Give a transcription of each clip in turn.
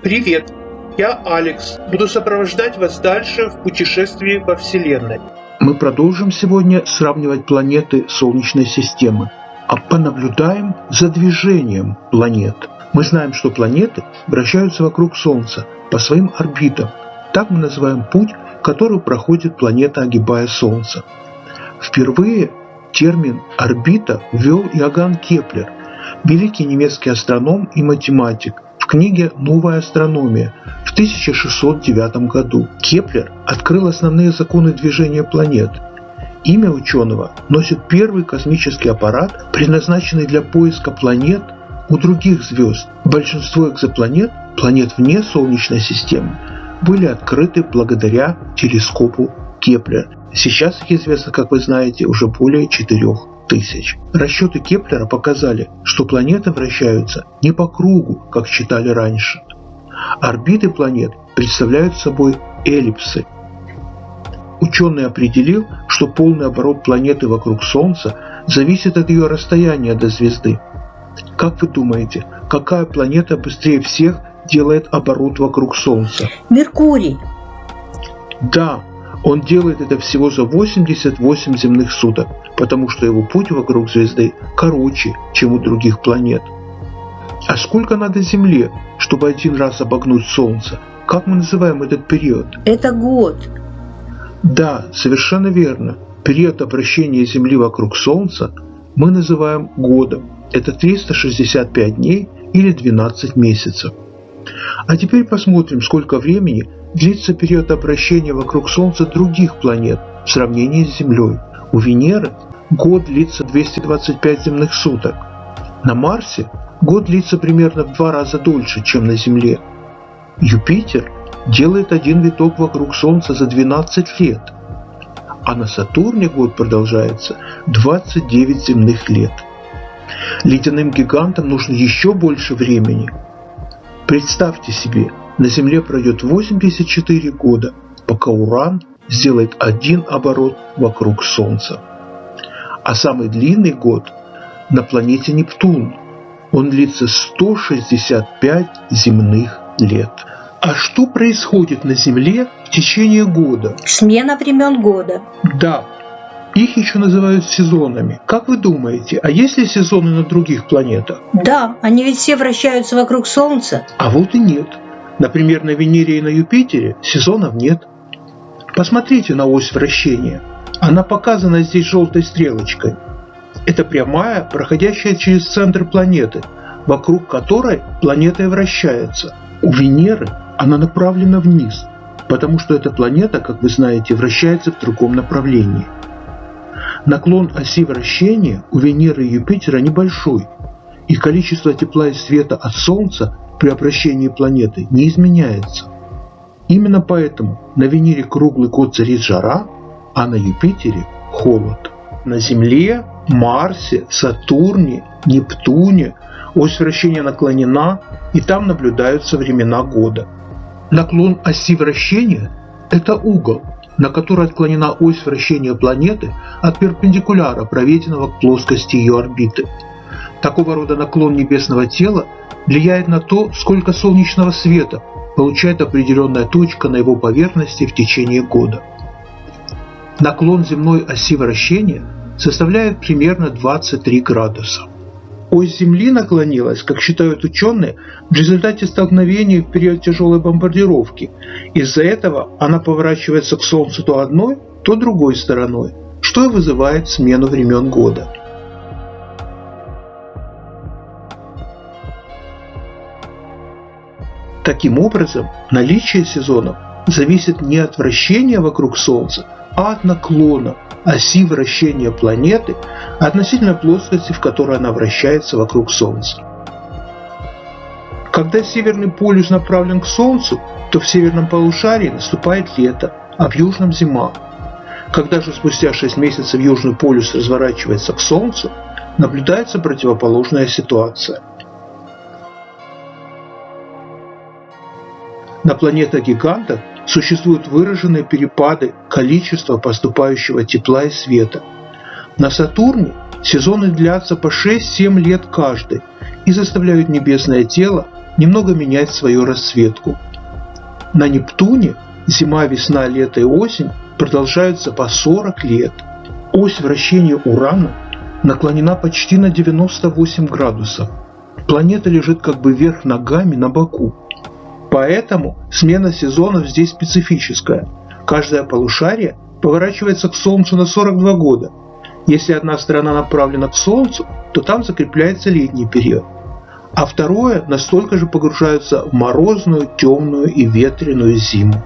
Привет, я Алекс. Буду сопровождать вас дальше в путешествии во Вселенной. Мы продолжим сегодня сравнивать планеты Солнечной системы, а понаблюдаем за движением планет. Мы знаем, что планеты вращаются вокруг Солнца по своим орбитам. Так мы называем путь, который проходит планета, огибая Солнце. Впервые термин «орбита» ввел Иоганн Кеплер, великий немецкий астроном и математик, книге «Новая астрономия» в 1609 году. Кеплер открыл основные законы движения планет. Имя ученого носит первый космический аппарат, предназначенный для поиска планет у других звезд. Большинство экзопланет, планет вне Солнечной системы, были открыты благодаря телескопу Кеплер. Сейчас их известно, как вы знаете, уже более 4 тысяч. Расчеты Кеплера показали, что планеты вращаются не по кругу, как считали раньше. Орбиты планет представляют собой эллипсы. Ученый определил, что полный оборот планеты вокруг Солнца зависит от ее расстояния до звезды. Как вы думаете, какая планета быстрее всех делает оборот вокруг Солнца? Меркурий. Да, он делает это всего за 88 земных суток, потому что его путь вокруг звезды короче, чем у других планет. А сколько надо Земле, чтобы один раз обогнуть Солнце? Как мы называем этот период? Это год. Да, совершенно верно. Период обращения Земли вокруг Солнца мы называем годом. Это 365 дней или 12 месяцев. А теперь посмотрим, сколько времени длится период обращения вокруг Солнца других планет в сравнении с Землей. У Венеры год длится 225 земных суток. На Марсе год длится примерно в два раза дольше, чем на Земле. Юпитер делает один виток вокруг Солнца за 12 лет, а на Сатурне год продолжается 29 земных лет. Ледяным гигантам нужно еще больше времени. Представьте себе, на Земле пройдет 84 года, пока Уран сделает один оборот вокруг Солнца. А самый длинный год на планете Нептун. Он длится 165 земных лет. А что происходит на Земле в течение года? Смена времен года. Да, их еще называют сезонами. Как вы думаете, а есть ли сезоны на других планетах? Да, они ведь все вращаются вокруг Солнца. А вот и нет. Например, на Венере и на Юпитере сезонов нет. Посмотрите на ось вращения. Она показана здесь желтой стрелочкой. Это прямая, проходящая через центр планеты, вокруг которой планета и вращается. У Венеры она направлена вниз, потому что эта планета, как вы знаете, вращается в другом направлении. Наклон оси вращения у Венеры и Юпитера небольшой, и количество тепла и света от Солнца при обращении планеты не изменяется. Именно поэтому на Венере круглый год царит жара, а на Юпитере – холод. На Земле, Марсе, Сатурне, Нептуне ось вращения наклонена, и там наблюдаются времена года. Наклон оси вращения – это угол, на который отклонена ось вращения планеты от перпендикуляра, проведенного к плоскости ее орбиты. Такого рода наклон небесного тела влияет на то, сколько солнечного света получает определенная точка на его поверхности в течение года. Наклон земной оси вращения составляет примерно 23 градуса. Ось Земли наклонилась, как считают ученые, в результате столкновения в период тяжелой бомбардировки. Из-за этого она поворачивается к Солнцу то одной, то другой стороной, что и вызывает смену времен года. Таким образом, наличие сезонов зависит не от вращения вокруг Солнца, а от наклона оси вращения планеты относительно плоскости, в которой она вращается вокруг Солнца. Когда северный полюс направлен к Солнцу, то в северном полушарии наступает лето, а в южном зима. Когда же спустя 6 месяцев южный полюс разворачивается к Солнцу, наблюдается противоположная ситуация. На планетах-гигантах существуют выраженные перепады количества поступающего тепла и света. На Сатурне сезоны длятся по 6-7 лет каждый и заставляют небесное тело немного менять свою расцветку. На Нептуне зима, весна, лето и осень продолжаются по 40 лет. Ось вращения Урана наклонена почти на 98 градусов. Планета лежит как бы вверх ногами на боку. Поэтому смена сезонов здесь специфическая. Каждое полушарие поворачивается к Солнцу на 42 года. Если одна сторона направлена к Солнцу, то там закрепляется летний период. А второе настолько же погружается в морозную, темную и ветреную зиму.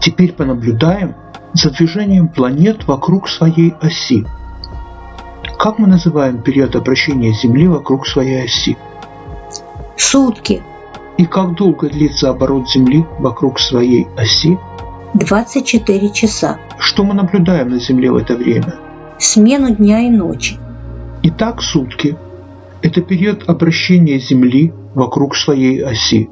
Теперь понаблюдаем за движением планет вокруг своей оси. Как мы называем период обращения Земли вокруг своей оси? Сутки. И как долго длится оборот Земли вокруг своей оси? 24 часа. Что мы наблюдаем на Земле в это время? Смену дня и ночи. Итак, сутки – это период обращения Земли вокруг своей оси.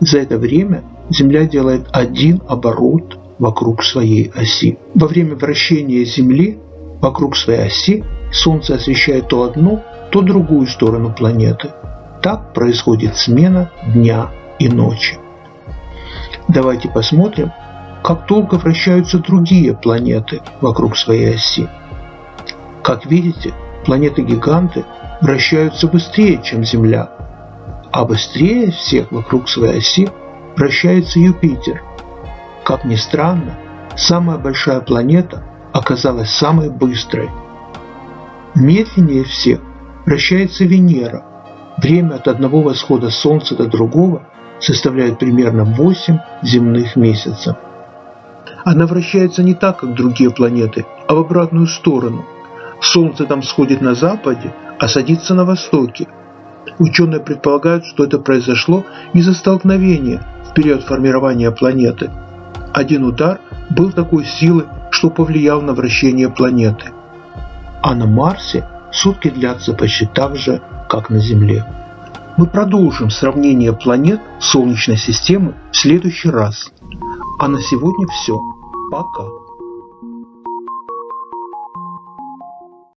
За это время Земля делает один оборот вокруг своей оси. Во время вращения Земли вокруг своей оси Солнце освещает то одну, то другую сторону планеты. Так происходит смена дня и ночи. Давайте посмотрим, как долго вращаются другие планеты вокруг своей оси. Как видите, планеты-гиганты вращаются быстрее, чем Земля, а быстрее всех вокруг своей оси вращается Юпитер. Как ни странно, самая большая планета оказалась самой быстрой. Медленнее всех вращается Венера. Время от одного восхода Солнца до другого составляет примерно 8 земных месяцев. Она вращается не так, как другие планеты, а в обратную сторону. Солнце там сходит на западе, а садится на востоке. Ученые предполагают, что это произошло из-за столкновения в период формирования планеты. Один удар был такой силы, что повлиял на вращение планеты. А на Марсе сутки длятся почти так же, как на Земле. Мы продолжим сравнение планет Солнечной системы в следующий раз. А на сегодня все. Пока.